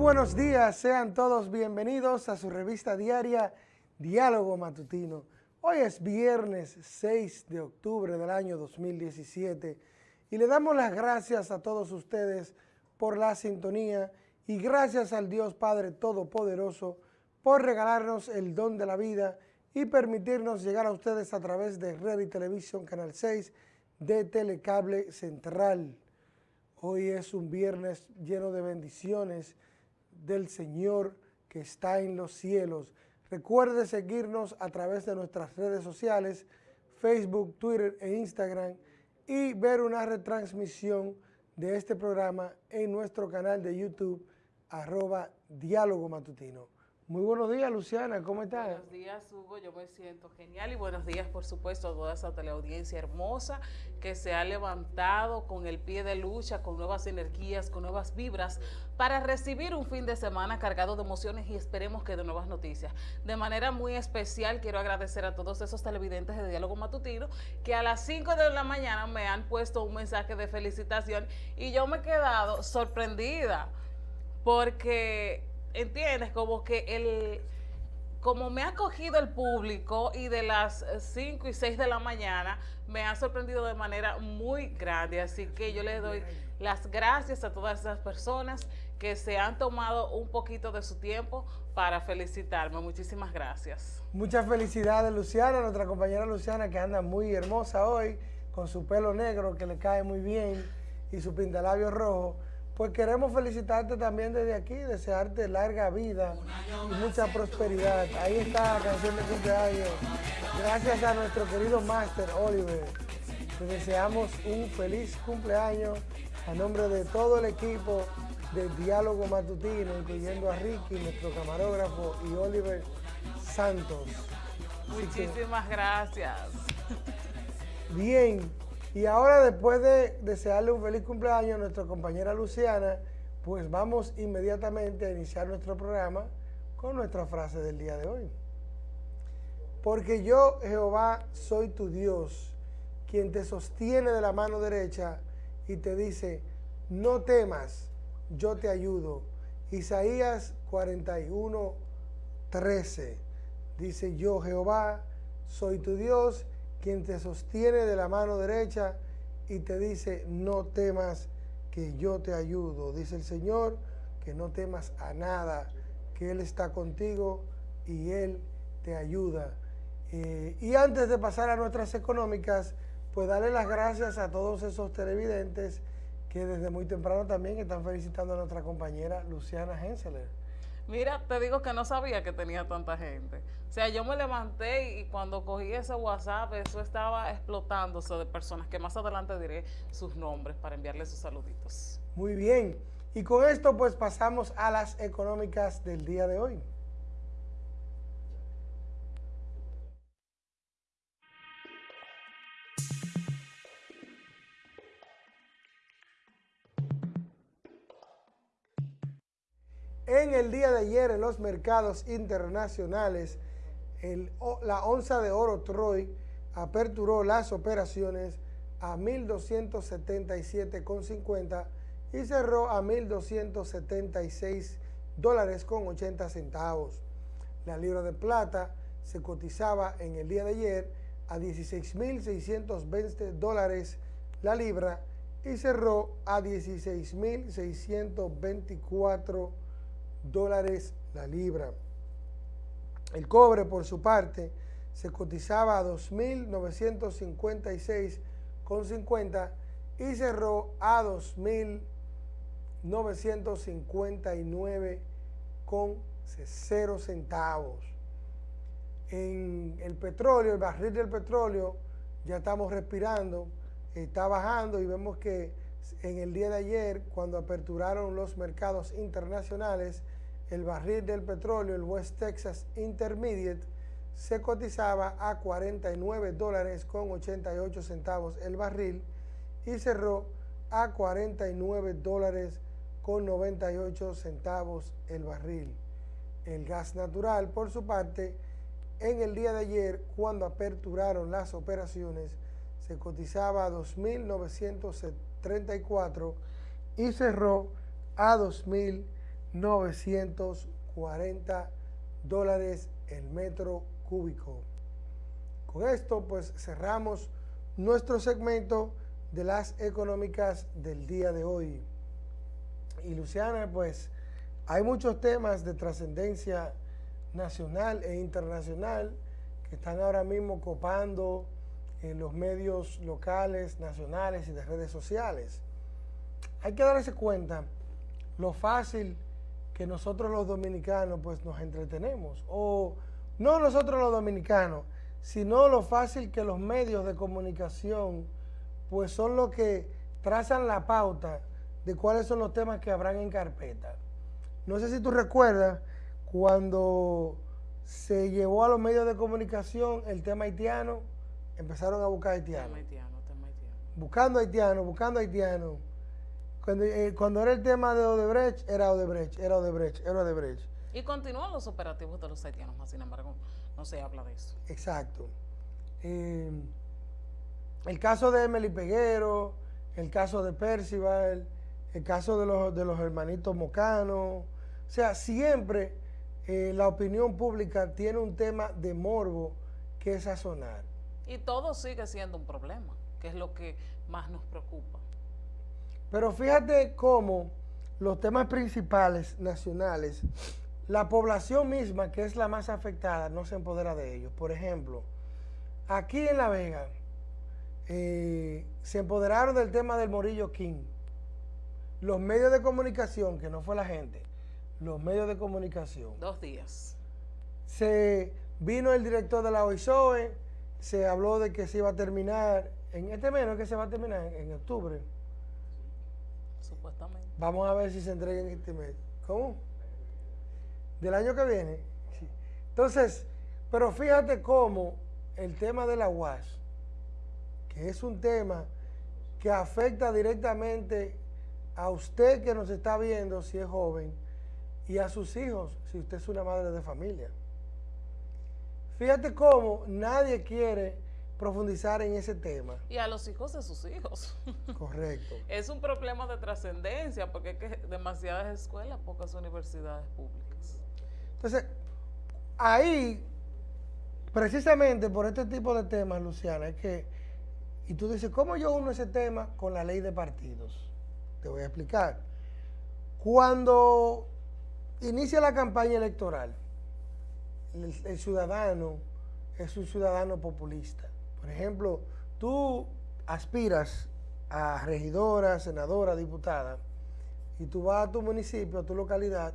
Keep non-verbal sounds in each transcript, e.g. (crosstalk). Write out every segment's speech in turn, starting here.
Buenos días, sean todos bienvenidos a su revista diaria Diálogo Matutino. Hoy es viernes 6 de octubre del año 2017 y le damos las gracias a todos ustedes por la sintonía y gracias al Dios Padre Todopoderoso por regalarnos el don de la vida y permitirnos llegar a ustedes a través de Red y Televisión Canal 6 de Telecable Central. Hoy es un viernes lleno de bendiciones del Señor que está en los cielos. Recuerde seguirnos a través de nuestras redes sociales, Facebook, Twitter e Instagram y ver una retransmisión de este programa en nuestro canal de YouTube, arroba Diálogo Matutino. Muy buenos días, Luciana, ¿cómo estás? Buenos días, Hugo, yo me siento genial y buenos días, por supuesto, a toda esa teleaudiencia hermosa que se ha levantado con el pie de lucha, con nuevas energías, con nuevas vibras, para recibir un fin de semana cargado de emociones y esperemos que de nuevas noticias. De manera muy especial, quiero agradecer a todos esos televidentes de Diálogo Matutino que a las 5 de la mañana me han puesto un mensaje de felicitación y yo me he quedado sorprendida porque ¿entiendes? Como que el, como me ha cogido el público y de las 5 y 6 de la mañana me ha sorprendido de manera muy grande, así que yo le doy las gracias a todas esas personas que se han tomado un poquito de su tiempo para felicitarme. Muchísimas gracias. Muchas felicidades Luciana, nuestra compañera Luciana que anda muy hermosa hoy, con su pelo negro que le cae muy bien y su pintalabio rojo. Pues queremos felicitarte también desde aquí, desearte larga vida y mucha prosperidad. Ahí está la canción de cumpleaños. Gracias a nuestro querido Master Oliver. Te deseamos un feliz cumpleaños a nombre de todo el equipo de Diálogo Matutino, incluyendo a Ricky, nuestro camarógrafo, y Oliver Santos. Muchísimas gracias. Bien, y ahora después de desearle un feliz cumpleaños a nuestra compañera Luciana, pues vamos inmediatamente a iniciar nuestro programa con nuestra frase del día de hoy. Porque yo, Jehová, soy tu Dios, quien te sostiene de la mano derecha y te dice, no temas, yo te ayudo. Isaías 41, 13. Dice, yo, Jehová, soy tu Dios, quien te sostiene de la mano derecha y te dice, no temas que yo te ayudo. Dice el Señor, que no temas a nada, que Él está contigo y Él te ayuda. Eh, y antes de pasar a nuestras económicas, pues darle las gracias a todos esos televidentes que desde muy temprano también están felicitando a nuestra compañera Luciana Henseler. Mira, te digo que no sabía que tenía tanta gente. O sea, yo me levanté y cuando cogí ese WhatsApp, eso estaba explotándose de personas que más adelante diré sus nombres para enviarles sus saluditos. Muy bien. Y con esto pues pasamos a las económicas del día de hoy. En el día de ayer en los mercados internacionales, la onza de oro Troy aperturó las operaciones a 1.277,50 y cerró a 1.276 dólares con 80 centavos. La libra de plata se cotizaba en el día de ayer a 16.620 dólares la libra y cerró a 16.624 dólares la libra. El cobre, por su parte, se cotizaba a 2.956,50 y cerró a 2.959 con 0 centavos. En el petróleo, el barril del petróleo, ya estamos respirando, está bajando y vemos que en el día de ayer, cuando aperturaron los mercados internacionales, el barril del petróleo, el West Texas Intermediate, se cotizaba a 49 dólares con 88 centavos el barril y cerró a 49 dólares con 98 centavos el barril. El gas natural, por su parte, en el día de ayer, cuando aperturaron las operaciones, se cotizaba a 2.934 y cerró a 2.000 940 dólares el metro cúbico. Con esto pues cerramos nuestro segmento de las económicas del día de hoy. Y Luciana, pues hay muchos temas de trascendencia nacional e internacional que están ahora mismo copando en los medios locales, nacionales y de redes sociales. Hay que darse cuenta lo fácil que nosotros los dominicanos pues nos entretenemos, o no nosotros los dominicanos, sino lo fácil que los medios de comunicación pues son los que trazan la pauta de cuáles son los temas que habrán en carpeta. No sé si tú recuerdas cuando se llevó a los medios de comunicación el tema haitiano, empezaron a buscar haitianos. haitiano, haitiano. Buscando haitianos, buscando haitianos. Cuando, eh, cuando, era el tema de Odebrecht, era Odebrecht, era Odebrecht, era Odebrecht. Y continúan los operativos de los haitianos, sin embargo, no se habla de eso. Exacto. Eh, el caso de Emily Peguero, el caso de Percival, el caso de los, de los hermanitos Mocano. O sea, siempre eh, la opinión pública tiene un tema de morbo que es sazonar. Y todo sigue siendo un problema, que es lo que más nos preocupa. Pero fíjate cómo los temas principales nacionales, la población misma, que es la más afectada, no se empodera de ellos. Por ejemplo, aquí en La Vega, eh, se empoderaron del tema del Morillo King. Los medios de comunicación, que no fue la gente, los medios de comunicación. Dos días. Se vino el director de la OISOE, se habló de que se iba a terminar, en este mes, que se va a terminar en, octubre. Supuestamente. Vamos a ver si se entrega en este mes. ¿Cómo? Del año que viene. Entonces, pero fíjate cómo el tema de la UAS, que es un tema que afecta directamente a usted que nos está viendo si es joven y a sus hijos si usted es una madre de familia. Fíjate cómo nadie quiere profundizar en ese tema. Y a los hijos de sus hijos. (laughs) Correcto. es un problema de trascendencia porque hay que demasiadas escuelas, pocas universidades públicas. Entonces, ahí, precisamente por este tipo de temas, Luciana, es que, y tú dices, ¿cómo yo uno ese tema con la ley de partidos? Te voy a explicar. Cuando inicia la campaña electoral, el, ciudadano es un ciudadano populista. Por ejemplo, tú aspiras a regidora, senadora, diputada, y tú vas a tu municipio, a tu localidad,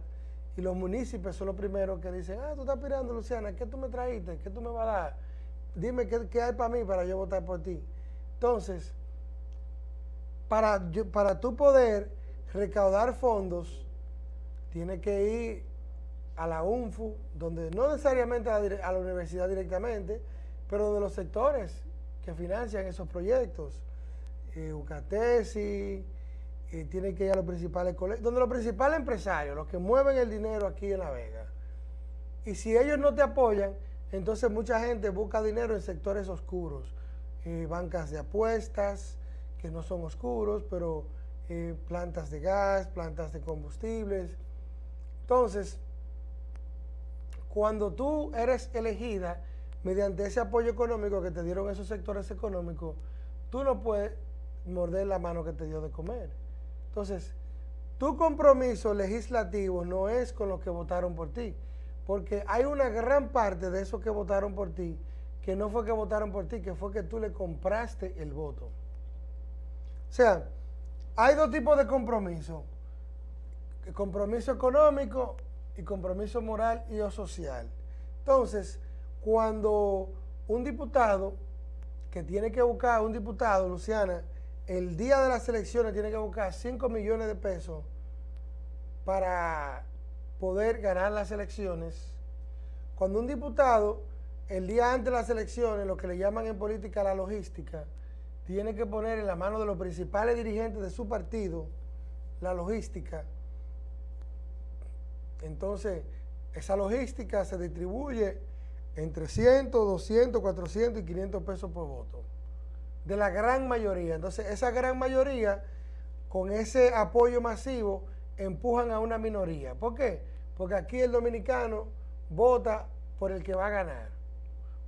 y los municipios son los primeros que dicen, ah, tú estás aspirando, Luciana, ¿qué tú me trajiste? ¿Qué tú me vas a dar? Dime qué, qué hay para mí para yo votar por ti. Entonces, para, para tú poder recaudar fondos, tiene que ir a la UNFU, donde no necesariamente a la, universidad directamente, pero de los sectores que financian esos proyectos. Eh, UCATESI, eh, tiene que ir a los principales colegios, donde los principales empresarios, los que mueven el dinero aquí en La Vega. Y si ellos no te apoyan, entonces mucha gente busca dinero en sectores oscuros, eh, bancas de apuestas, que no son oscuros, pero eh, plantas de gas, plantas de combustibles. Entonces, cuando tú eres elegida mediante ese apoyo económico que te dieron esos sectores económicos, tú no puedes morder la mano que te dio de comer. Entonces, tu compromiso legislativo no es con los que votaron por ti, porque hay una gran parte de esos que votaron por ti que no fue que votaron por ti, que fue que tú le compraste el voto. O sea, hay dos tipos de compromiso. compromiso económico y compromiso moral y o social. Entonces, cuando un diputado que tiene que buscar, un diputado, Luciana, el día de las elecciones tiene que buscar 5 millones de pesos para poder ganar las elecciones, cuando un diputado, el día antes de las elecciones, lo que le llaman en política la logística, tiene que poner en la mano de los principales dirigentes de su partido la logística entonces, esa logística se distribuye entre 100, 200, 400 y 500 pesos por voto. De la gran mayoría. Entonces, esa gran mayoría, con ese apoyo masivo, empujan a una minoría. ¿Por qué? Porque aquí el dominicano vota por el que va a ganar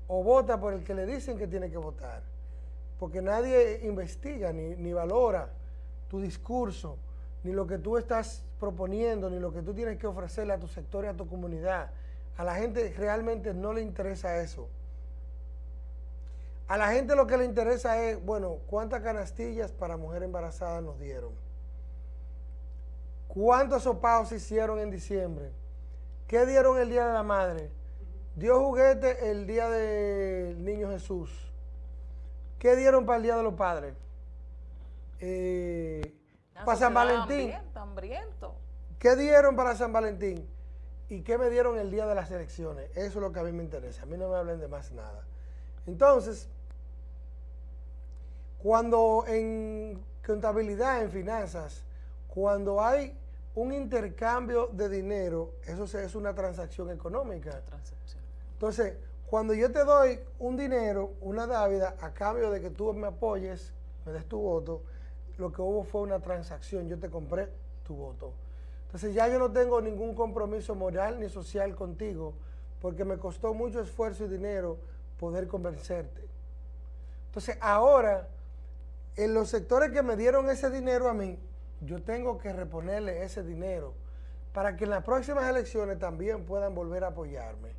o vota por el que le dicen que tiene que votar. Porque nadie investiga ni, ni valora tu discurso, ni lo que tú estás proponiendo, ni lo que tú tienes que ofrecerle a tu sector y a tu comunidad. A la gente realmente no le interesa eso. A la gente lo que le interesa es, bueno, ¿cuántas canastillas para mujer embarazada nos dieron? ¿Cuántos sopados se hicieron en diciembre? ¿Qué dieron el Día de la Madre? ¿Dio juguete el Día del Niño Jesús? ¿Qué dieron para el Día de los Padres? Eh, para San Valentín. ¿Qué dieron para San Valentín? ¿Y qué me dieron el día de las elecciones? Eso es lo que a mí me interesa. A mí no me hablen de más nada. Entonces, cuando en contabilidad, en finanzas, cuando hay un intercambio de dinero, eso es una transacción económica. Entonces, cuando yo te doy un dinero, una dávida, a cambio de que tú me apoyes, me des tu voto, lo que hubo fue una transacción, yo te compré tu voto. Entonces ya yo no tengo ningún compromiso moral ni social contigo, porque me costó mucho esfuerzo y dinero poder convencerte. Entonces ahora, en los sectores que me dieron ese dinero a mí, yo tengo que reponerle ese dinero para que en las próximas elecciones también puedan volver a apoyarme.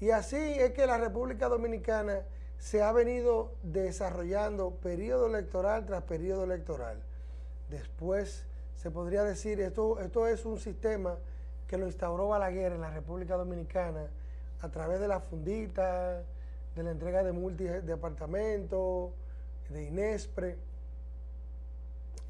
Y así es que la República Dominicana se ha venido desarrollando periodo electoral tras periodo electoral. Después se podría decir, esto, esto es un sistema que lo instauró Balaguer en la República Dominicana a través de la fundita, de la entrega de multidepartamentos, de Inespre.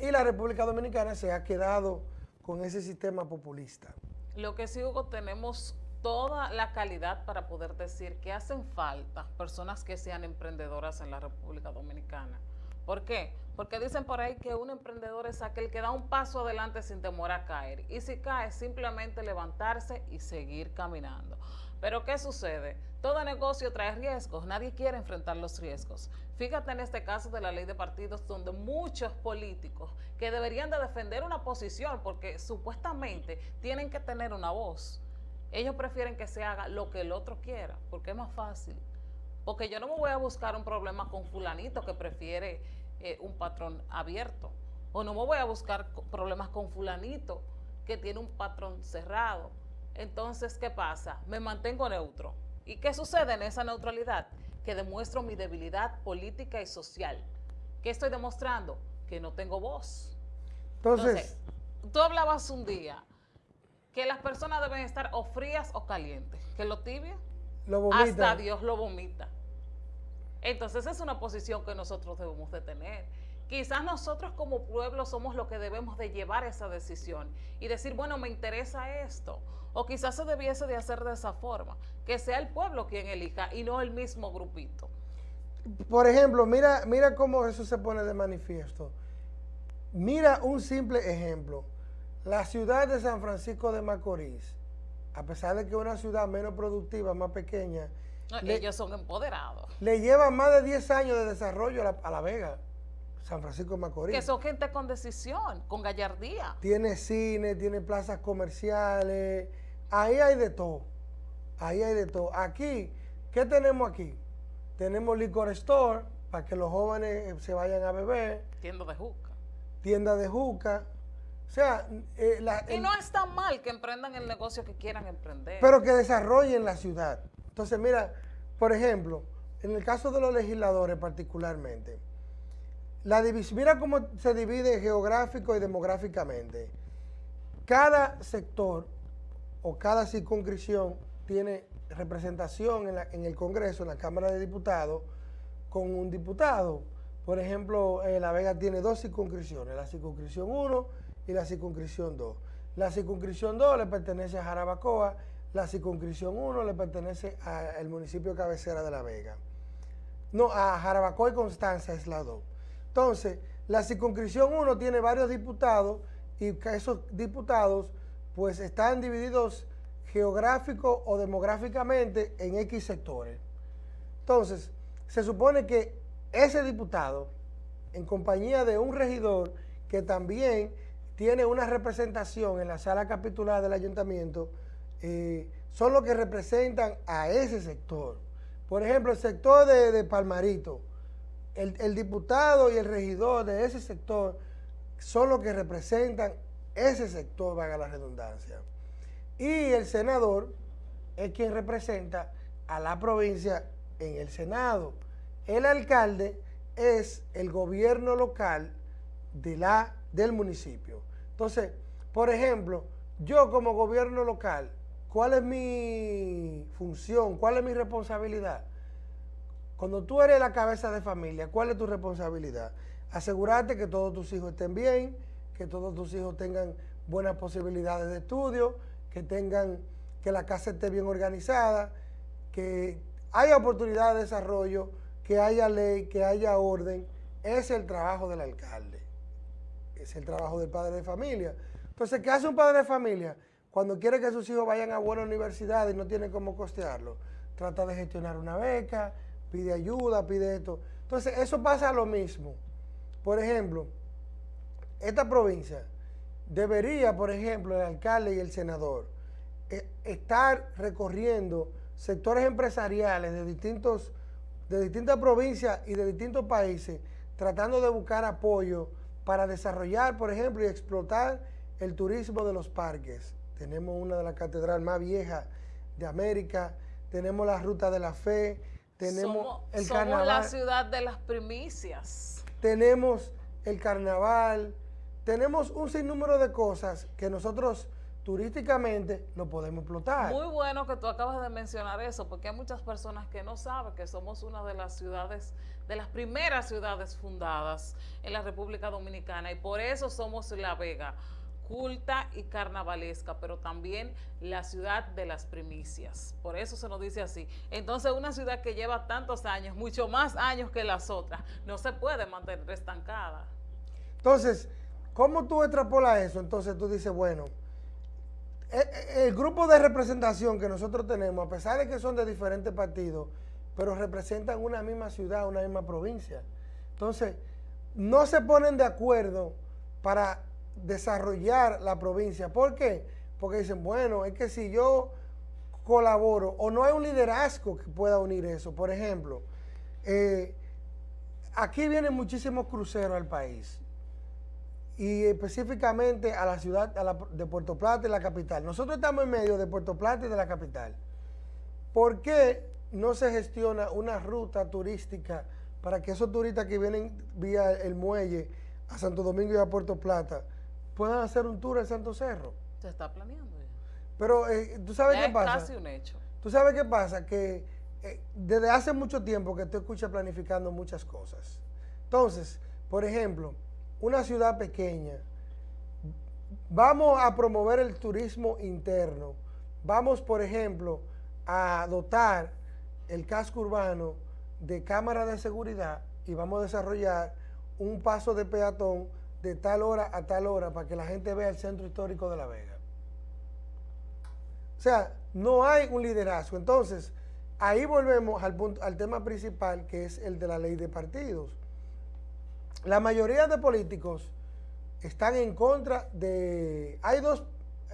Y la República Dominicana se ha quedado con ese sistema populista. Lo que sí, Hugo, tenemos toda la calidad para poder decir que hacen falta personas que sean emprendedoras en la República Dominicana. ¿Por qué? Porque dicen por ahí que un emprendedor es aquel que da un paso adelante sin temor a caer. Y si cae, simplemente levantarse y seguir caminando. Pero ¿qué sucede? Todo negocio trae riesgos, nadie quiere enfrentar los riesgos. Fíjate en este caso de la ley de partidos donde muchos políticos que deberían de defender una posición porque supuestamente tienen que tener una voz, ellos prefieren que se haga lo que el otro quiera, porque es más fácil. Porque yo no me voy a buscar un problema con fulanito que prefiere eh, un patrón abierto. O no me voy a buscar problemas con fulanito que tiene un patrón cerrado. Entonces, ¿qué pasa? Me mantengo neutro. ¿Y qué sucede en esa neutralidad? Que demuestro mi debilidad política y social. ¿Qué estoy demostrando? Que no tengo voz. Entonces tú hablabas un día que las personas deben estar o frías o calientes. Que lo tibia, hasta Dios lo vomita. Entonces es una posición que nosotros debemos de tener. Quizás nosotros como pueblo somos los que debemos de llevar esa decisión y decir, bueno, me interesa esto. O quizás se debiese de hacer de esa forma, que sea el pueblo quien elija y no el mismo grupito. Por ejemplo, mira, mira cómo eso se pone de manifiesto. Mira un simple ejemplo. La ciudad de San Francisco de Macorís, a pesar de que es una ciudad menos productiva, más pequeña. Ellos son empoderados. Le lleva más de 10 años de desarrollo a la, Vega, San Francisco de Macorís. Que son gente con decisión, con gallardía. Tiene cine, tiene plazas comerciales, ahí hay de todo. Ahí hay de todo. Aquí, ¿qué tenemos aquí? Tenemos licor store para que los jóvenes se vayan a beber. Tienda de juca. Tienda de juca o sea, eh, y no es tan mal que emprendan el negocio que quieran emprender. Pero que desarrollen la ciudad. Entonces, mira, por ejemplo, en el caso de los legisladores particularmente, la mira cómo se divide geográfico y demográficamente. Cada sector o cada circunscripción tiene representación en, en, el Congreso, en la Cámara de Diputados, con un diputado. Por ejemplo, eh, La Vega tiene dos circunscripciones, la circunscripción 1 y la circunscripción 2. La circunscripción 2 le pertenece a Jarabacoa, la circunscripción 1 le pertenece al municipio cabecera de La Vega. No, a Jarabacoa y Constanza es la 2. Entonces, la circunscripción 1 tiene varios diputados y esos diputados pues están divididos geográfico o demográficamente en X sectores. Entonces, se supone que ese diputado, en compañía de un regidor que también tiene una representación en la sala capitular del ayuntamiento, eh, son los que representan a ese sector. Por ejemplo, el sector de, Palmarito, el, diputado y el regidor de ese sector son los que representan ese sector, valga la redundancia. Y el senador es quien representa a la provincia en el Senado. El alcalde es el gobierno local de la, del municipio. Entonces, por ejemplo, yo como gobierno local, ¿cuál es mi función? ¿Cuál es mi responsabilidad? Cuando tú eres la cabeza de familia, ¿cuál es tu responsabilidad? Asegurarte que todos tus hijos estén bien, que todos tus hijos tengan buenas posibilidades de estudio, que tengan, que la casa esté bien organizada, que haya oportunidad de desarrollo, que haya ley, que haya orden. Es el trabajo del alcalde es el trabajo del padre de familia. Entonces, ¿qué hace un padre de familia? Cuando quiere que sus hijos vayan a buena universidad y no tiene cómo costearlo, trata de gestionar una beca, pide ayuda, pide esto. Entonces, eso pasa lo mismo. Por ejemplo, esta provincia debería, por ejemplo, el alcalde y el senador eh, estar recorriendo sectores empresariales de, distintos, de distintas provincias y de distintos países, tratando de buscar apoyo para desarrollar, por ejemplo, y explotar el turismo de los parques. Tenemos una de las catedrales más viejas de América, tenemos la Ruta de la Fe, tenemos el carnaval. la ciudad de las primicias. Tenemos el carnaval, tenemos un sinnúmero de cosas que nosotros turísticamente lo podemos explotar. Muy bueno que tú acabas de mencionar eso, porque hay muchas personas que no saben que somos una de las ciudades, de las primeras ciudades fundadas en la República Dominicana y por eso somos La Vega, culta y carnavalesca, pero también la ciudad de las primicias. Por eso se nos dice así. Entonces, una ciudad que lleva tantos años, mucho más años que las otras, no se puede mantener estancada. Entonces, ¿cómo tú extrapolas eso? Entonces tú dices, bueno, eh, eh, el grupo de representación que nosotros tenemos, a pesar de que son de diferentes partidos, pero representan una misma ciudad, una misma provincia. Entonces, no se ponen de acuerdo para desarrollar la provincia. ¿Por qué? Porque dicen, bueno, es que si yo colaboro o no hay un liderazgo que pueda unir eso. Por ejemplo, eh, aquí vienen muchísimos cruceros al país y específicamente a la ciudad de Puerto Plata y la capital. Nosotros estamos en medio de Puerto Plata y de la capital. ¿Por qué no se gestiona una ruta turística para que esos turistas que vienen vía el muelle a Santo Domingo y a Puerto Plata puedan hacer un tour en Santo Cerro? Se está planeando ya. Pero eh, tú sabes qué pasa. Es casi un hecho. Tú sabes qué pasa, que eh, desde hace mucho tiempo que tú escuchas planificando muchas cosas. Entonces, por ejemplo, una ciudad pequeña, vamos a promover el turismo interno, vamos, por ejemplo, a dotar el casco urbano de cámaras de seguridad y vamos a desarrollar un paso de peatón de tal hora a tal hora para que la gente vea el centro histórico de La Vega. O sea, no hay un liderazgo. Entonces, ahí volvemos al, punto, al tema principal, que es el de la ley de partidos la mayoría de políticos están en contra de... Hay dos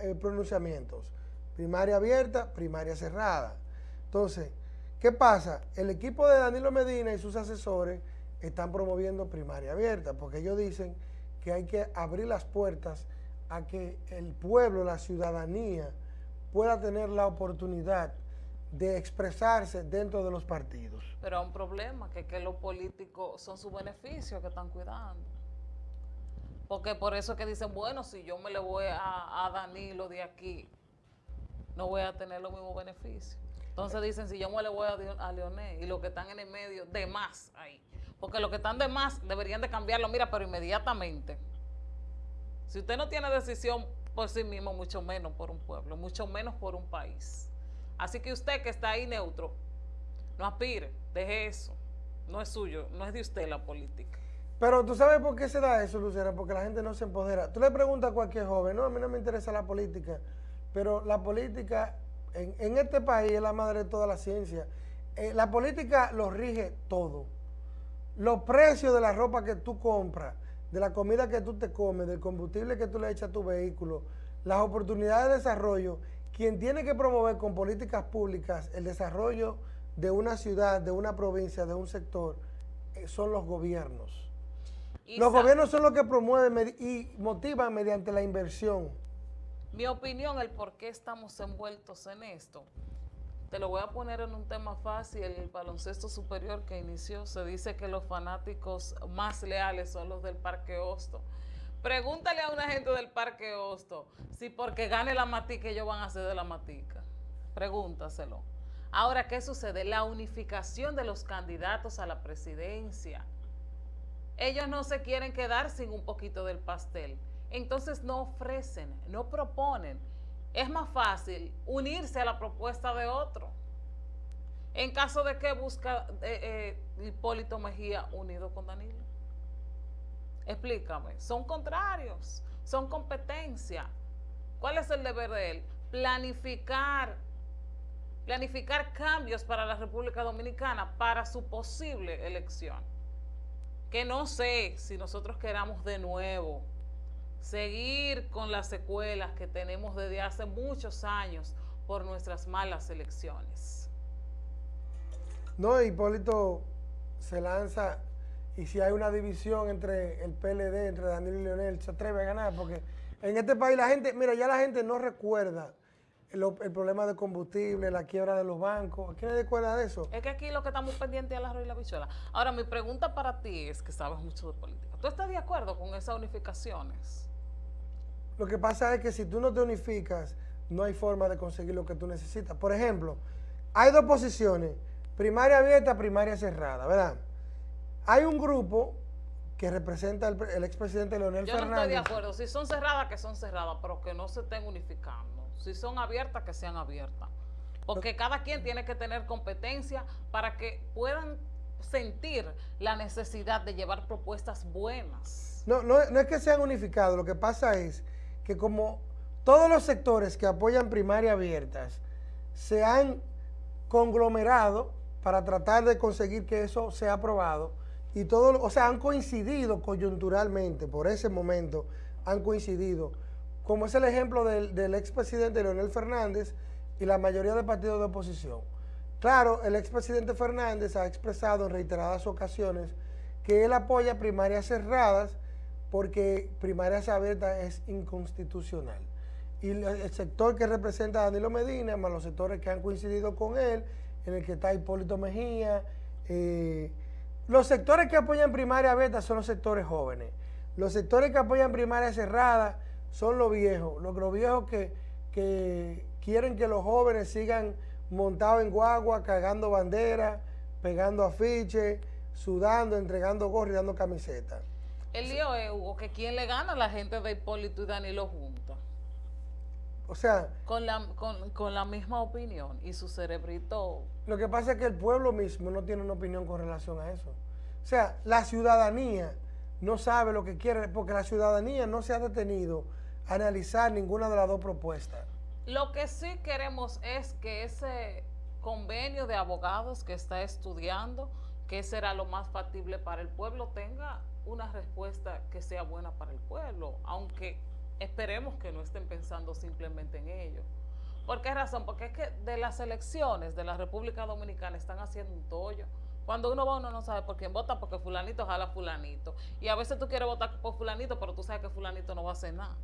eh, pronunciamientos, primaria abierta, primaria cerrada. Entonces, ¿qué pasa? El equipo de Danilo Medina y sus asesores están promoviendo primaria abierta, porque ellos dicen que hay que abrir las puertas a que el pueblo, la ciudadanía, pueda tener la oportunidad de expresarse dentro de los partidos. Pero hay un problema, que, que los políticos son sus beneficios que están cuidando. Porque por eso es que dicen, bueno, si yo me le voy a, Danilo de aquí, no voy a tener los mismos beneficios. Entonces dicen, si yo me le voy a, a Leonel y los que están en el medio, de más ahí. Porque los que están de más deberían de cambiarlo, mira, pero inmediatamente. Si usted no tiene decisión por sí mismo, mucho menos por un pueblo, mucho menos por un país. Así que usted que está ahí neutro, no aspire, deje eso. No es suyo, no es de usted la política. Pero tú sabes por qué se da eso, Lucera, porque la gente no se empodera. Tú le preguntas a cualquier joven, no, a mí no me interesa la política, pero la política en, este país es la madre de toda la ciencia. Eh, la política lo rige todo. Los precios de la ropa que tú compras, de la comida que tú te comes, del combustible que tú le echas a tu vehículo, las oportunidades de desarrollo, quien tiene que promover con políticas públicas el desarrollo de una ciudad, de una provincia, de un sector, eh, son los gobiernos. los gobiernos son los que promueven y motivan mediante la inversión. Mi opinión, el por qué estamos envueltos en esto. Te lo voy a poner en un tema fácil, el baloncesto superior que inició, se dice que los fanáticos más leales son los del Parque Hosto. Pregúntale a una gente del Parque Hosto si porque gane la matica ellos van a hacer de la matica. Pregúntaselo. Ahora, ¿qué sucede? La unificación de los candidatos a la presidencia. Ellos no se quieren quedar sin un poquito del pastel. Entonces no ofrecen, no proponen. Es más fácil unirse a la propuesta de otro. En caso de que busca eh, eh, Hipólito Mejía unido con Danilo. Explícame. Son contrarios, son competencia. ¿Cuál es el deber de él? Planificar planificar cambios para la República Dominicana para su posible elección. Que no sé si nosotros queramos de nuevo seguir con las secuelas que tenemos desde hace muchos años por nuestras malas elecciones. No, Hipólito se lanza y si hay una división entre el PLD, entre Daniel y Leonel, se atreve a ganar porque en este país la gente, mira, ya la gente no recuerda el, problema de combustible, la quiebra de los bancos. ¿Quién le recuerda de eso? Es que aquí lo que estamos pendientes es la y la bichuela. Ahora, mi pregunta para ti es que sabes mucho de política. ¿Tú estás de acuerdo con esas unificaciones? Lo que pasa es que si tú no te unificas, no hay forma de conseguir lo que tú necesitas. Por ejemplo, hay dos posiciones, primaria abierta, primaria cerrada, ¿verdad? Hay un grupo que representa el, expresidente Leonel Fernández. Yo no estoy de acuerdo. Si son cerradas, que son cerradas, pero que no se estén unificando. Si son abiertas, que sean abiertas. Porque cada quien tiene que tener competencia para que puedan sentir la necesidad de llevar propuestas buenas. No, no, no es que sean unificados, lo que pasa es que como todos los sectores que apoyan primaria abiertas se han conglomerado para tratar de conseguir que eso sea aprobado y todo, o sea, han coincidido coyunturalmente, por ese momento han coincidido como es el ejemplo del, expresidente Leonel Fernández y la mayoría de partidos de oposición. Claro, el expresidente Fernández ha expresado en reiteradas ocasiones que él apoya primarias cerradas porque primarias abiertas es inconstitucional. Y el sector que representa a Danilo Medina, más los sectores que han coincidido con él, en el que está Hipólito Mejía, eh, los sectores que apoyan primaria abierta son los sectores jóvenes. Los sectores que apoyan primaria cerrada son los viejos, los, viejos que, quieren que los jóvenes sigan montados en guagua, cagando banderas, pegando afiches, sudando, entregando gorros y dando camisetas. El lío es, Hugo, que quién le gana a la gente de Hipólito y Danilo juntos. O sea... Con la, con la misma opinión y su cerebrito... Lo que pasa es que el pueblo mismo no tiene una opinión con relación a eso. O sea, la ciudadanía no sabe lo que quiere, porque la ciudadanía no se ha detenido analizar ninguna de las dos propuestas. Lo que sí queremos es que ese convenio de abogados que está estudiando, que será lo más factible para el pueblo, tenga una respuesta que sea buena para el pueblo, aunque esperemos que no estén pensando simplemente en ello. ¿Por qué razón? Porque es que de las elecciones de la República Dominicana están haciendo un tollo. Cuando uno va, uno no sabe por quién vota, porque fulanito jala fulanito. Y a veces tú quieres votar por fulanito, pero tú sabes que fulanito no va a hacer nada.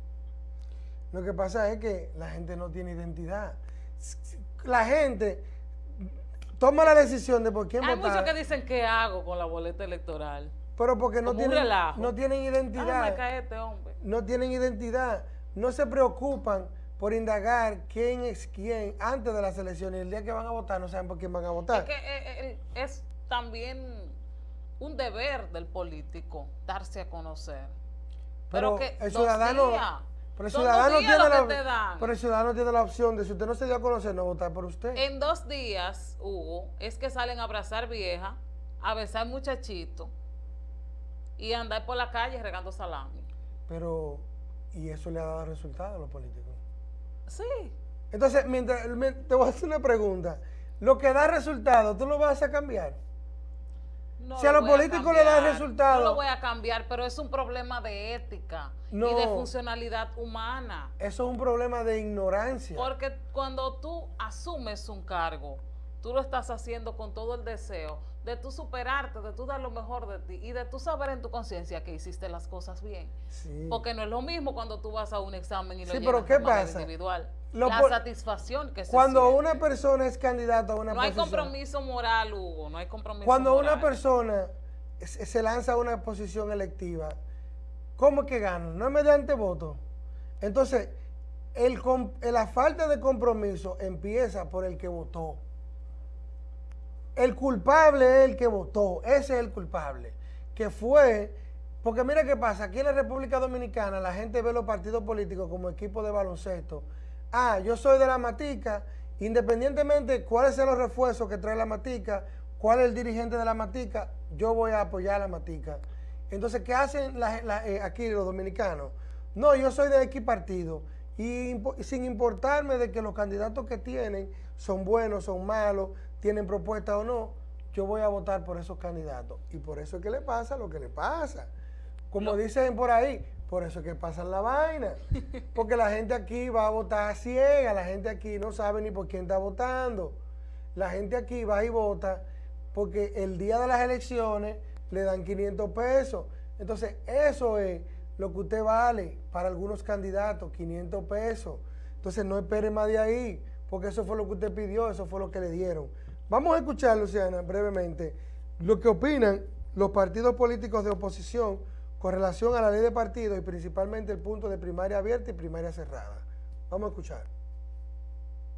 Lo que pasa es que la gente no tiene identidad. La gente toma la decisión de por quién votar. Hay muchos que dicen qué hago con la boleta electoral. Pero porque no tienen, no tienen identidad. cae este hombre. No tienen identidad. No se preocupan por indagar quién es quién antes de las elecciones. El día que van a votar no saben por quién van a votar. Es que eh, eh, es también un deber del político darse a conocer. Pero, que el ciudadano, pero el, ciudadano tiene la, pero el ciudadano tiene la opción de si usted no se dio a conocer, no votar por usted. En dos días, Hugo, es que salen a abrazar vieja, a besar muchachito y andar por la calle regando salami. Pero, ¿y eso le ha dado resultados a los políticos? Sí. Entonces, mientras, te voy a hacer una pregunta. Lo que da resultado, ¿tú lo vas a cambiar? si a los políticos le da resultado. No lo voy a cambiar, pero es un problema de ética y de funcionalidad humana. Eso es un problema de ignorancia. Porque cuando tú asumes un cargo, tú lo estás haciendo con todo el deseo de tú superarte, de tú dar lo mejor de ti y de tú saber en tu conciencia que hiciste las cosas bien. Porque no es lo mismo cuando tú vas a un examen y lo sí, pero ¿qué pasa? individual. la satisfacción que se Cuando una persona es candidata a una no posición... No hay compromiso moral, Hugo, no hay compromiso Cuando una persona se lanza a una posición electiva, ¿cómo es que gana? No es mediante voto. Entonces, el, la falta de compromiso empieza por el que votó. El culpable es el que votó, ese es el culpable, que fue, porque mira qué pasa, aquí en la República Dominicana la gente ve los partidos políticos como equipo de baloncesto. Ah, yo soy de la Matica, independientemente cuáles sean los refuerzos que trae la Matica, cuál es el dirigente de la Matica, yo voy a apoyar la Matica. Entonces, ¿qué hacen eh, aquí los dominicanos? No, yo soy de X partido y sin importarme de que los candidatos que tienen son buenos, son malos, tienen propuesta o no, yo voy a votar por esos candidatos. Y por eso es que le pasa lo que le pasa. Como dicen por ahí, por eso es que pasa la vaina. (laughs) Porque la gente aquí va a votar ciega, la gente aquí no sabe ni por quién está votando. La gente aquí va y vota porque el día de las elecciones le dan 500 pesos. Entonces, eso es lo que usted vale para algunos candidatos, 500 pesos. Entonces, no espere más de ahí, porque eso fue lo que usted pidió, eso fue lo que le dieron. Vamos a escuchar, Luciana, brevemente, lo que opinan los partidos políticos de oposición con relación a la ley de partidos y principalmente el punto de primaria abierta y primaria cerrada. Vamos a escuchar.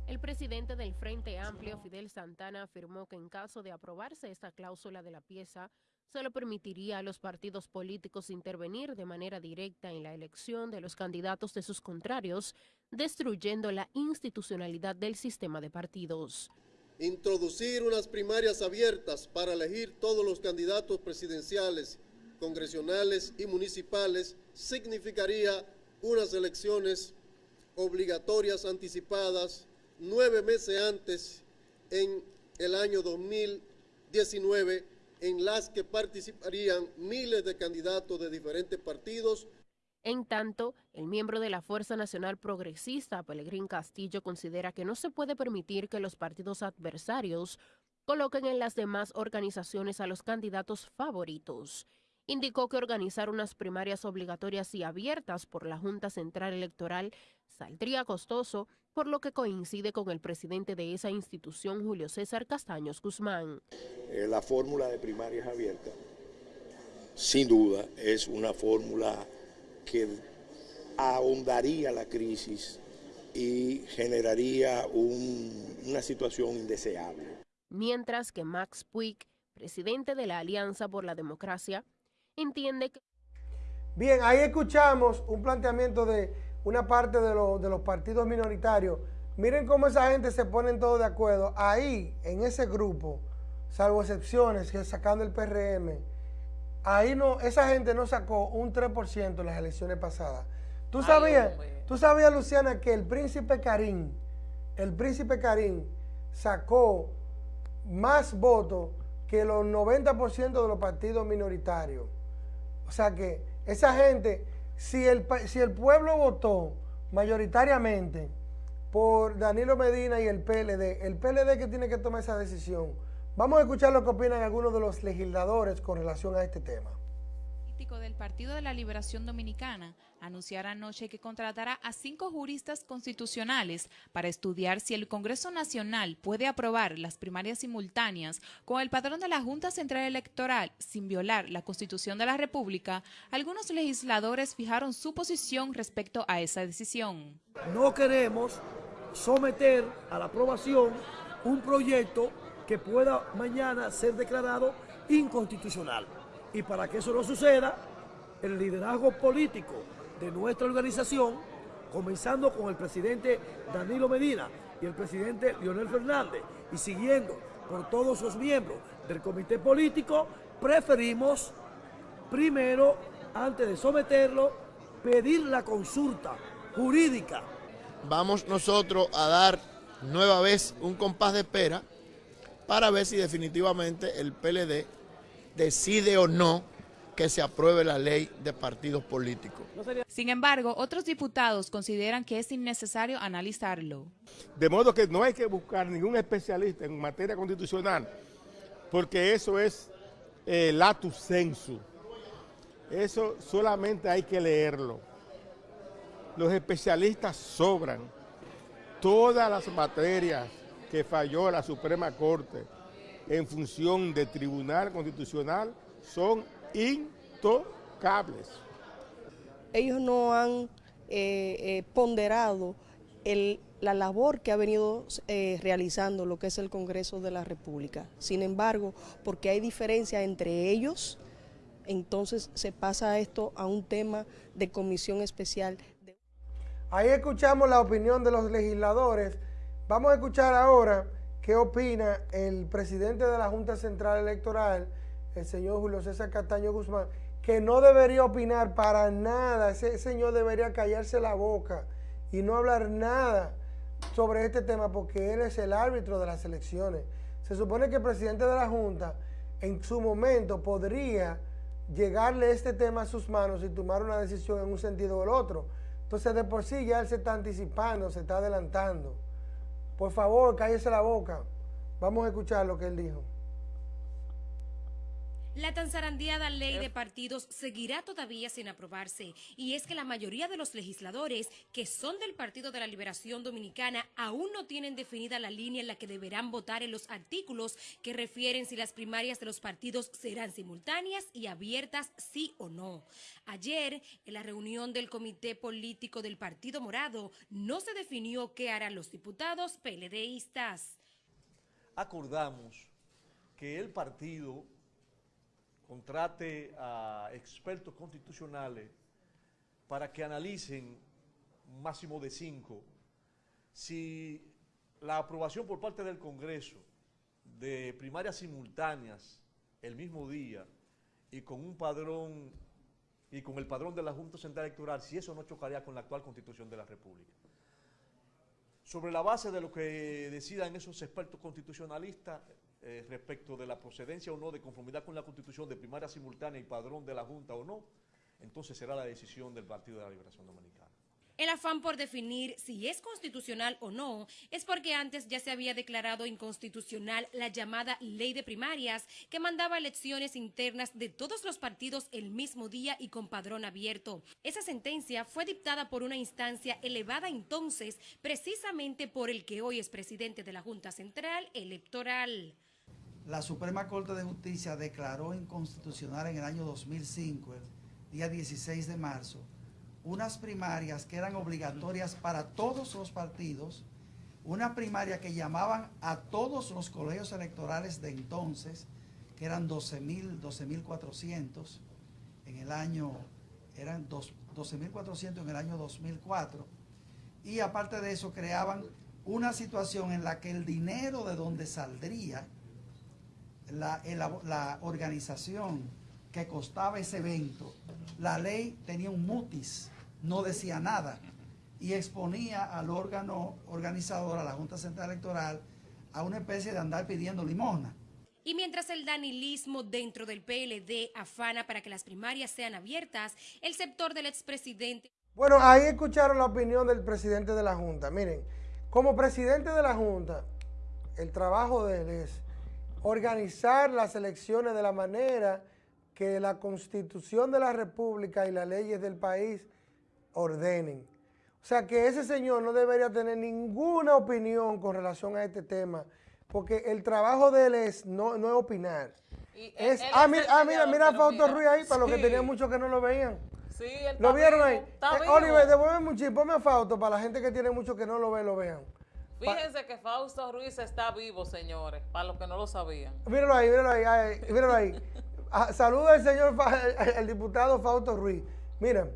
El presidente del Frente Amplio, Fidel Santana, afirmó que en caso de aprobarse esta cláusula de la pieza, solo permitiría a los partidos políticos intervenir de manera directa en la elección de los candidatos de sus contrarios, destruyendo la institucionalidad del sistema de partidos. Introducir unas primarias abiertas para elegir todos los candidatos presidenciales, congresionales y municipales significaría unas elecciones obligatorias anticipadas nueve meses antes en el año 2019 en las que participarían miles de candidatos de diferentes partidos en tanto, el miembro de la Fuerza Nacional Progresista, Pelegrín Castillo, considera que no se puede permitir que los partidos adversarios coloquen en las demás organizaciones a los candidatos favoritos. Indicó que organizar unas primarias obligatorias y abiertas por la Junta Central Electoral saldría costoso, por lo que coincide con el presidente de esa institución, Julio César Castaños Guzmán. Eh, la fórmula de primarias abiertas, sin duda, es una fórmula que ahondaría la crisis y generaría una situación indeseable. Mientras que Max Puig, presidente de la Alianza por la Democracia, entiende que... Bien, ahí escuchamos un planteamiento de una parte de, de los partidos minoritarios. Miren cómo esa gente se pone todo de acuerdo. Ahí, en ese grupo, salvo excepciones, que sacando el PRM, ahí no, esa gente no sacó un 3% en las elecciones pasadas. ¿Tú sabías, tú sabías, Luciana, que el príncipe Karim, el príncipe Karim sacó más votos que los 90% de los partidos minoritarios? O sea que esa gente, si el, si el pueblo votó mayoritariamente por Danilo Medina y el PLD, el PLD que tiene que tomar esa decisión, Vamos a escuchar lo que opinan algunos de los legisladores con relación a este tema. El del Partido de la Liberación Dominicana anunciará anoche que contratará a cinco juristas constitucionales para estudiar si el Congreso Nacional puede aprobar las primarias simultáneas con el padrón de la Junta Central Electoral sin violar la Constitución de la República. Algunos legisladores fijaron su posición respecto a esa decisión. No queremos someter a la aprobación un proyecto que pueda mañana ser declarado inconstitucional. Y para que eso no suceda, el liderazgo político de nuestra organización, comenzando con el presidente Danilo Medina y el presidente Leonel Fernández, y siguiendo por todos los miembros del comité político, preferimos primero, antes de someterlo, pedir la consulta jurídica. Vamos nosotros a dar nueva vez un compás de espera para ver si definitivamente el PLD decide o no que se apruebe la ley de partidos políticos. Sin embargo, otros diputados consideran que es innecesario analizarlo. De modo que no hay que buscar ningún especialista en materia constitucional, porque eso es eh, latus sensu. Eso solamente hay que leerlo. Los especialistas sobran. Todas las materias que falló la Suprema Corte en función de Tribunal Constitucional son intocables. Ellos no han eh, eh, ponderado la labor que ha venido eh, realizando lo que es el Congreso de la República. Sin embargo, porque hay diferencia entre ellos, entonces se pasa esto a un tema de comisión especial. Ahí escuchamos la opinión de los legisladores. Vamos a escuchar ahora qué opina el presidente de la Junta Central Electoral, el señor Julio César Castaño Guzmán, que no debería opinar para nada, ese señor debería callarse la boca y no hablar nada sobre este tema porque él es el árbitro de las elecciones. Se supone que el presidente de la Junta en su momento podría llegarle este tema a sus manos y tomar una decisión en un sentido o el otro. Entonces de por sí ya él se está anticipando, se está adelantando. Por favor, cállese la boca. Vamos a escuchar lo que él dijo. La tan zarandeada ley de partidos seguirá todavía sin aprobarse y es que la mayoría de los legisladores que son del Partido de la Liberación Dominicana aún no tienen definida la línea en la que deberán votar en los artículos que refieren si las primarias de los partidos serán simultáneas y abiertas sí o no. Ayer, en la reunión del Comité Político del Partido Morado, no se definió qué harán los diputados PLDistas. Acordamos que el partido contrate a expertos constitucionales para que analicen máximo de cinco si la aprobación por parte del Congreso de primarias simultáneas el mismo día y con un padrón y con el padrón de la Junta Central Electoral, si eso no chocaría con la actual Constitución de la República. Sobre la base de lo que decidan esos expertos constitucionalistas, eh, respecto de la procedencia o no de conformidad con la Constitución de primaria simultánea y padrón de la Junta o no, entonces será la decisión del Partido de la Liberación Dominicana. El afán por definir si es constitucional o no es porque antes ya se había declarado inconstitucional la llamada ley de primarias que mandaba elecciones internas de todos los partidos el mismo día y con padrón abierto. Esa sentencia fue dictada por una instancia elevada entonces precisamente por el que hoy es presidente de la Junta Central Electoral la Suprema Corte de Justicia declaró inconstitucional en el año 2005, el día 16 de marzo, unas primarias que eran obligatorias para todos los partidos, una primaria que llamaban a todos los colegios electorales de entonces, que eran 12.400 12, en el año, eran 12.400 en el año 2004, y aparte de eso creaban una situación en la que el dinero de donde saldría la, la, organización que costaba ese evento, la ley tenía un mutis, no decía nada y exponía al órgano organizador, a la Junta Central Electoral, a una especie de andar pidiendo limosna. Y mientras el danilismo dentro del PLD afana para que las primarias sean abiertas, el sector del expresidente... Bueno, ahí escucharon la opinión del presidente de la Junta. Miren, como presidente de la Junta, el trabajo de él es organizar las elecciones de la manera que la Constitución de la República y las leyes del país ordenen. O sea que ese señor no debería tener ninguna opinión con relación a este tema, porque el trabajo de él es no, no opinar. Es, ah, mira, ah, mira, mira a Fausto Ruiz ahí, para los que tenían mucho que no lo veían. Sí, ¿Lo vieron ahí? Eh, Oliver, devuélveme un chip, ponme a Fausto para la gente que tiene mucho que no lo ve, lo vean. Fíjense que Fausto Ruiz está vivo, señores, para los que no lo sabían. Míralo ahí, míralo ahí, míralo ahí. Ah, saluda al señor, el diputado Fausto Ruiz. Miren,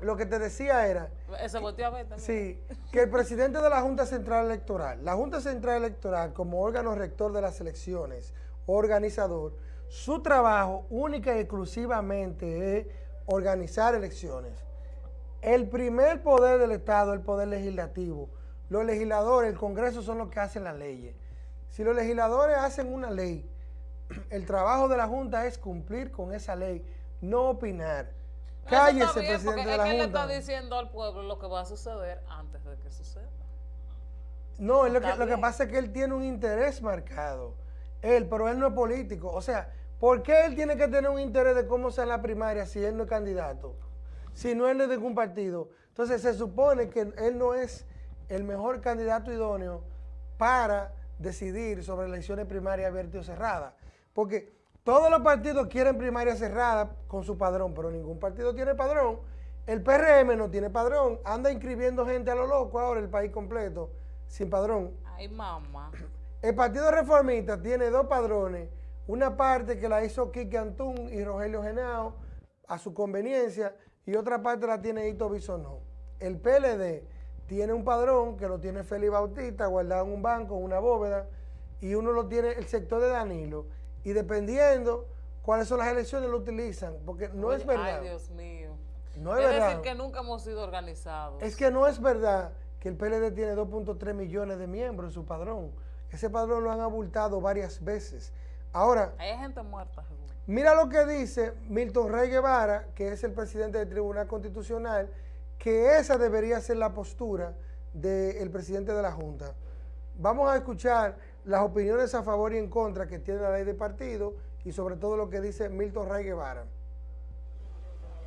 lo que te decía era... Ese volteó a ver Sí, que el presidente de la Junta Central Electoral, la Junta Central Electoral como órgano rector de las elecciones, organizador, su trabajo única y exclusivamente es organizar elecciones. El primer poder del Estado, el poder legislativo, los legisladores, el Congreso son los que hacen las leyes. Si los legisladores hacen una ley (clears throat) el trabajo de la Junta es cumplir con esa ley, no opinar. Cállese, presidente de la Junta. Él le está diciendo al pueblo lo que va a suceder antes de que suceda. No, lo que, lo que pasa es que él tiene un interés marcado. Él, pero él no es político. O sea, ¿por qué él tiene que tener un interés de cómo sea la primaria si él no es candidato? Si no él es de ningún partido. Entonces se supone que él no es el mejor candidato idóneo para decidir sobre elecciones primarias abiertas o cerradas. Porque todos los partidos quieren primaria cerrada con su padrón, pero ningún partido tiene padrón. El PRM no tiene padrón, anda inscribiendo gente a lo loco ahora el país completo, sin padrón. Ay, mamá. El Partido Reformista tiene dos padrones, una parte que la hizo Quique Antún y Rogelio Genao a su conveniencia y otra parte la tiene Hito Bisonó. El PLD tiene un padrón que lo tiene Félix Bautista guardado en un banco, en una bóveda, y uno lo tiene el sector de Danilo. Y dependiendo cuáles son las elecciones lo utilizan, porque no es verdad. Ay, Dios mío. No es, verdad. decir que nunca hemos sido organizados. Es que no es verdad que el PLD tiene 2.3 millones de miembros en su padrón. Ese padrón lo han abultado varias veces. Ahora, hay gente muerta. Mira lo que dice Milton Rey Guevara, que es el presidente del Tribunal Constitucional, que esa debería ser la postura del presidente de la Junta. Vamos a escuchar las opiniones a favor y en contra que tiene la ley de partido y sobre todo lo que dice Milton Rey Guevara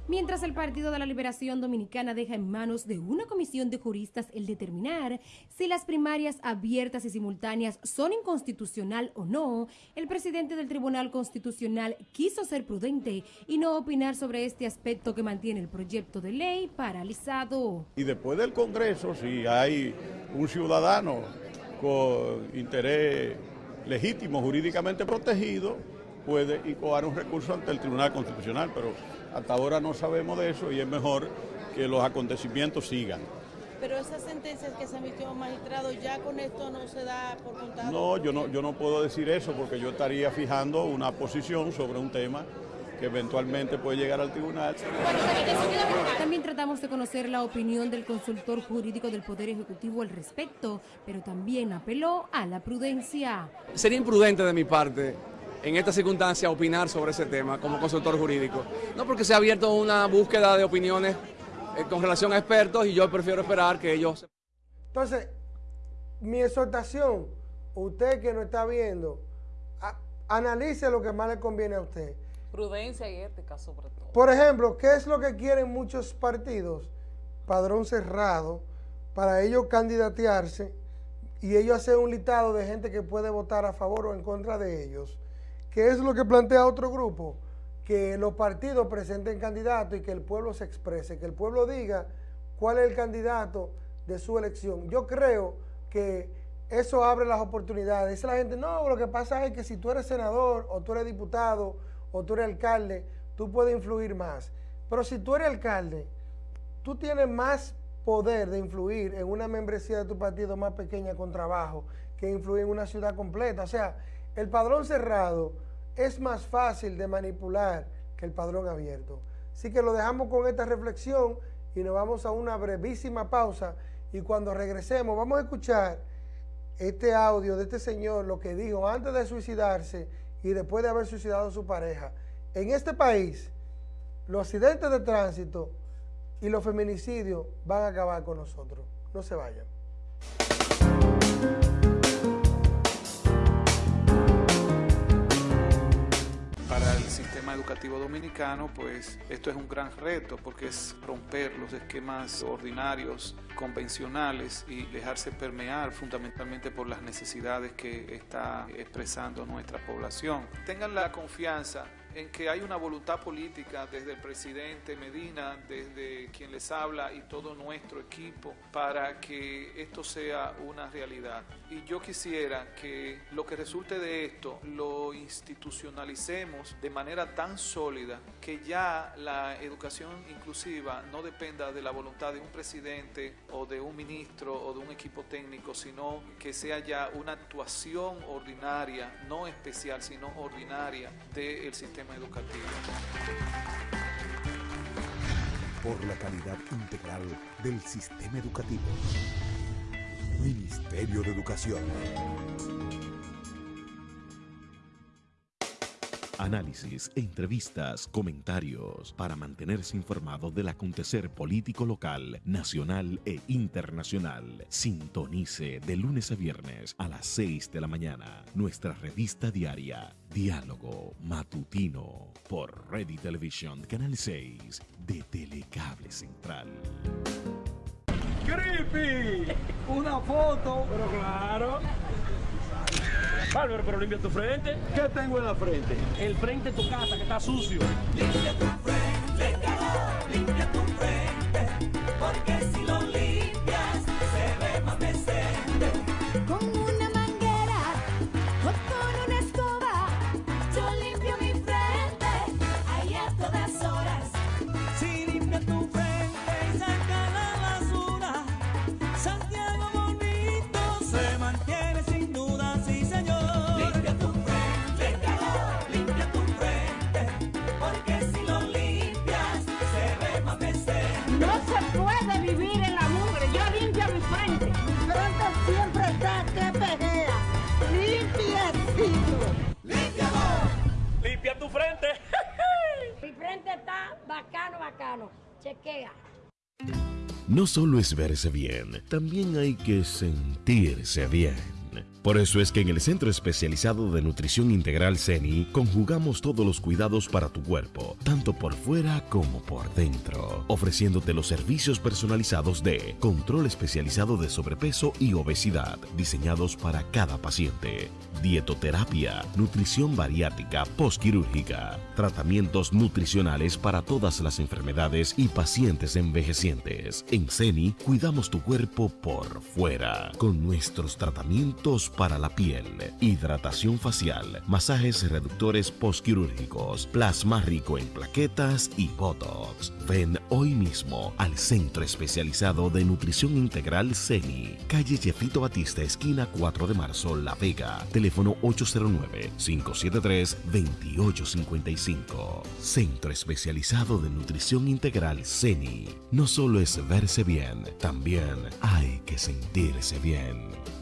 mientras el Partido de la Liberación Dominicana deja en manos de una comisión de juristas el determinar si las primarias abiertas y simultáneas son inconstitucional o no, el presidente del Tribunal Constitucional quiso ser prudente y no opinar sobre este aspecto que mantiene el proyecto de ley paralizado. Y después del Congreso, si hay un ciudadano con interés legítimo, jurídicamente protegido, puede incoar un recurso ante el Tribunal Constitucional, pero hasta ahora no sabemos de eso y es mejor que los acontecimientos sigan. Pero esas sentencias que se emitió magistrado, ya con esto no se da por contado. No, yo no, yo no puedo decir eso porque yo estaría fijando una posición sobre un tema que eventualmente puede llegar al tribunal. También tratamos de conocer la opinión del consultor jurídico del Poder Ejecutivo al respecto, pero también apeló a la prudencia. Sería imprudente de mi parte en esta circunstancia opinar sobre ese tema como consultor jurídico. No porque se ha abierto una búsqueda de opiniones eh, con relación a expertos y yo prefiero esperar que ellos... Entonces, mi exhortación, usted que no está viendo, analice lo que más le conviene a usted. Prudencia y ética sobre todo. Por ejemplo, ¿qué es lo que quieren muchos partidos? Padrón cerrado, para ellos candidatearse y ellos hacer un listado de gente que puede votar a favor o en contra de ellos ¿Qué es lo que plantea otro grupo? Que los partidos presenten candidatos y que el pueblo se exprese, que el pueblo diga cuál es el candidato de su elección. Yo creo que eso abre las oportunidades. Dice la gente, no, lo que pasa es que si tú eres senador o tú eres diputado o tú eres alcalde, tú puedes influir más. Pero si tú eres alcalde, tú tienes más poder de influir en una membresía de tu partido más pequeña con trabajo que influir en una ciudad completa. O sea, el padrón cerrado es más fácil de manipular que el padrón abierto. Así que lo dejamos con esta reflexión y nos vamos a una brevísima pausa y cuando regresemos vamos a escuchar este audio de este señor, lo que dijo antes de suicidarse y después de haber suicidado a su pareja. En este país, los accidentes de tránsito y los feminicidios van a acabar con nosotros. No se vayan. Educativo dominicano, pues esto es un gran reto porque es romper los esquemas ordinarios, convencionales y dejarse permear fundamentalmente por las necesidades que está expresando nuestra población. Tengan la confianza en que hay una voluntad política desde el presidente Medina, desde quien les habla y todo nuestro equipo para que esto sea una realidad. Y yo quisiera que lo que resulte de esto lo institucionalicemos de manera tan sólida que ya la educación inclusiva no dependa de la voluntad de un presidente o de un ministro o de un equipo técnico, sino que sea ya una actuación ordinaria, no especial, sino ordinaria del educativo. Por la calidad integral del sistema educativo. Ministerio de Educación. Análisis, entrevistas, comentarios, para mantenerse informado del acontecer político local, nacional e internacional. Sintonice de lunes a viernes a las 6 de la mañana nuestra revista diaria, Diálogo Matutino, por Ready Television, Canal 6 de Telecable Central. ¡Creepy! Una foto. Pero claro. Bárbaro, pero limpia tu frente. ¿Qué tengo en la frente? El frente de tu casa que está sucio. Limpia tu frente, Limpia tu frente. (laughs) Mi frente está bacano, bacano. Chequea. No solo es verse bien, también hay que sentirse bien. Por eso es que en el Centro Especializado de Nutrición Integral CENI conjugamos todos los cuidados para tu cuerpo, tanto por fuera como por dentro, ofreciéndote los servicios personalizados de control especializado de sobrepeso y obesidad, diseñados para cada paciente, dietoterapia, nutrición bariátrica postquirúrgica, tratamientos nutricionales para todas las enfermedades y pacientes envejecientes. En CENI cuidamos tu cuerpo por fuera con nuestros tratamientos para la piel, hidratación facial, masajes reductores postquirúrgicos, plasma rico en plaquetas y botox. Ven hoy mismo al Centro Especializado de Nutrición Integral CENI, calle Jefito Batista, esquina 4 de marzo, La Vega, teléfono 809-573-2855. Centro Especializado de Nutrición Integral CENI. No solo es verse bien, también hay que sentirse bien.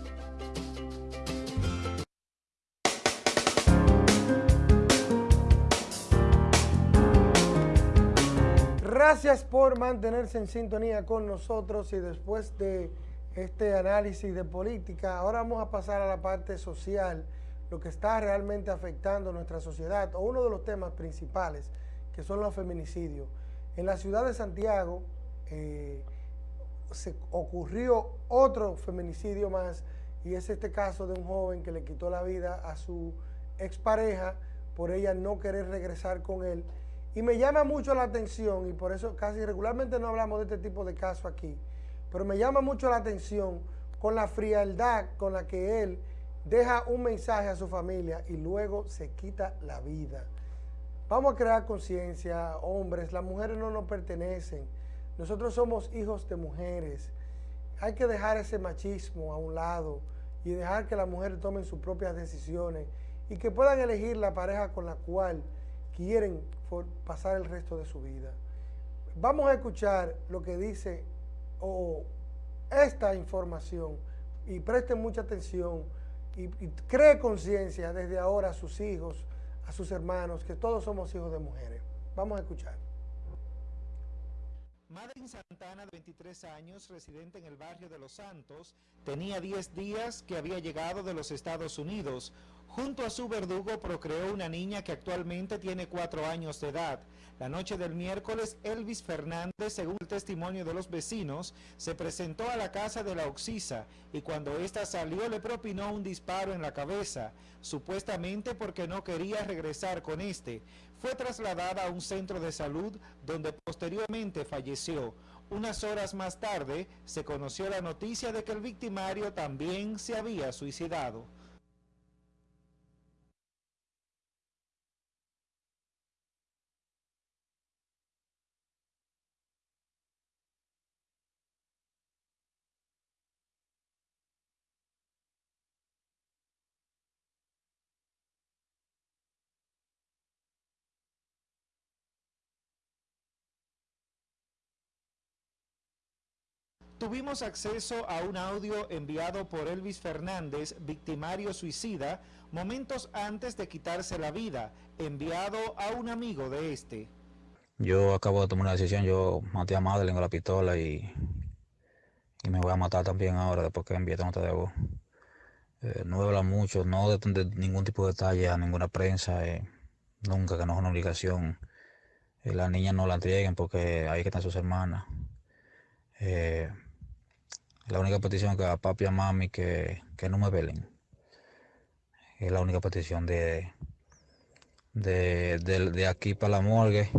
Gracias por mantenerse en sintonía con nosotros y después de este análisis de política, ahora vamos a pasar a la parte social, lo que está realmente afectando nuestra sociedad o uno de los temas principales que son los feminicidios. En la ciudad de Santiago eh, se ocurrió otro feminicidio más y es este caso de un joven que le quitó la vida a su expareja por ella no querer regresar con él. Y me llama mucho la atención, y por eso casi regularmente no hablamos de este tipo de casos aquí, pero me llama mucho la atención con la frialdad con la que él deja un mensaje a su familia y luego se quita la vida. Vamos a crear conciencia, hombres, las mujeres no nos pertenecen, nosotros somos hijos de mujeres. Hay que dejar ese machismo a un lado y dejar que las mujeres tomen sus propias decisiones y que puedan elegir la pareja con la cual quieren pasar el resto de su vida. Vamos a escuchar lo que dice o esta información y presten mucha atención y, y cree conciencia desde ahora a sus hijos, a sus hermanos, que todos somos hijos de mujeres. Vamos a escuchar. Madeline Santana, de 23 años, residente en el barrio de Los Santos, tenía 10 días que había llegado de los Estados Unidos. Junto a su verdugo procreó una niña que actualmente tiene 4 años de edad. La noche del miércoles, Elvis Fernández, según el testimonio de los vecinos, se presentó a la casa de la Oxisa y cuando ésta salió le propinó un disparo en la cabeza, supuestamente porque no quería regresar con este. Fue trasladada a un centro de salud donde posteriormente falleció. Unas horas más tarde se conoció la noticia de que el victimario también se había suicidado. Tuvimos acceso a un audio enviado por Elvis Fernández, victimario suicida, momentos antes de quitarse la vida, enviado a un amigo de este. Yo acabo de tomar una decisión, yo maté a Madeleine con la pistola y, y me voy a matar también ahora después que envié nota de voz. Eh, no habla mucho, no de, ningún tipo de detalle a ninguna prensa, eh, nunca, que no es una obligación. Eh, las niñas no la entreguen porque ahí están sus hermanas. Eh, la única petición que a papi y a mami que, que no me velen. Es la única petición de, de, de, de aquí para la morgue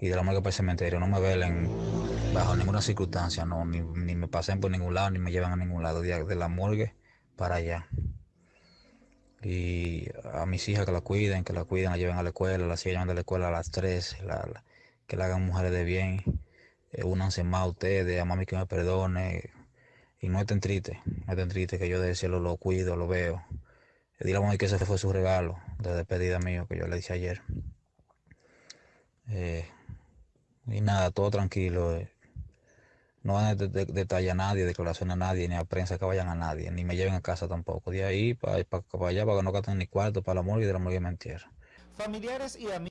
y de la morgue para el cementerio. No me velen bajo ninguna circunstancia, no, ni, ni me pasen por ningún lado, ni me llevan a ningún lado. De, de la morgue para allá. Y a mis hijas que la cuiden, que la cuiden, la lleven a la escuela, la sigan a la escuela a las 3, la, la- que la hagan mujeres de bien. Eh, únanse más a ustedes, a mami que me perdone. Y no estén tristes, no estén tristes, que yo del cielo lo cuido, lo veo. Eh, Dile a que ese fue su regalo de despedida mío que yo le hice ayer. Eh, y nada, todo tranquilo. eh. No van a de- de- detallar a nadie, declaración a nadie, ni a prensa que vayan a nadie, ni me lleven a casa tampoco. De ahí para, allá, para que no gasten ni cuarto para la morgue y de la morgue me entierran. Familiares y amigos.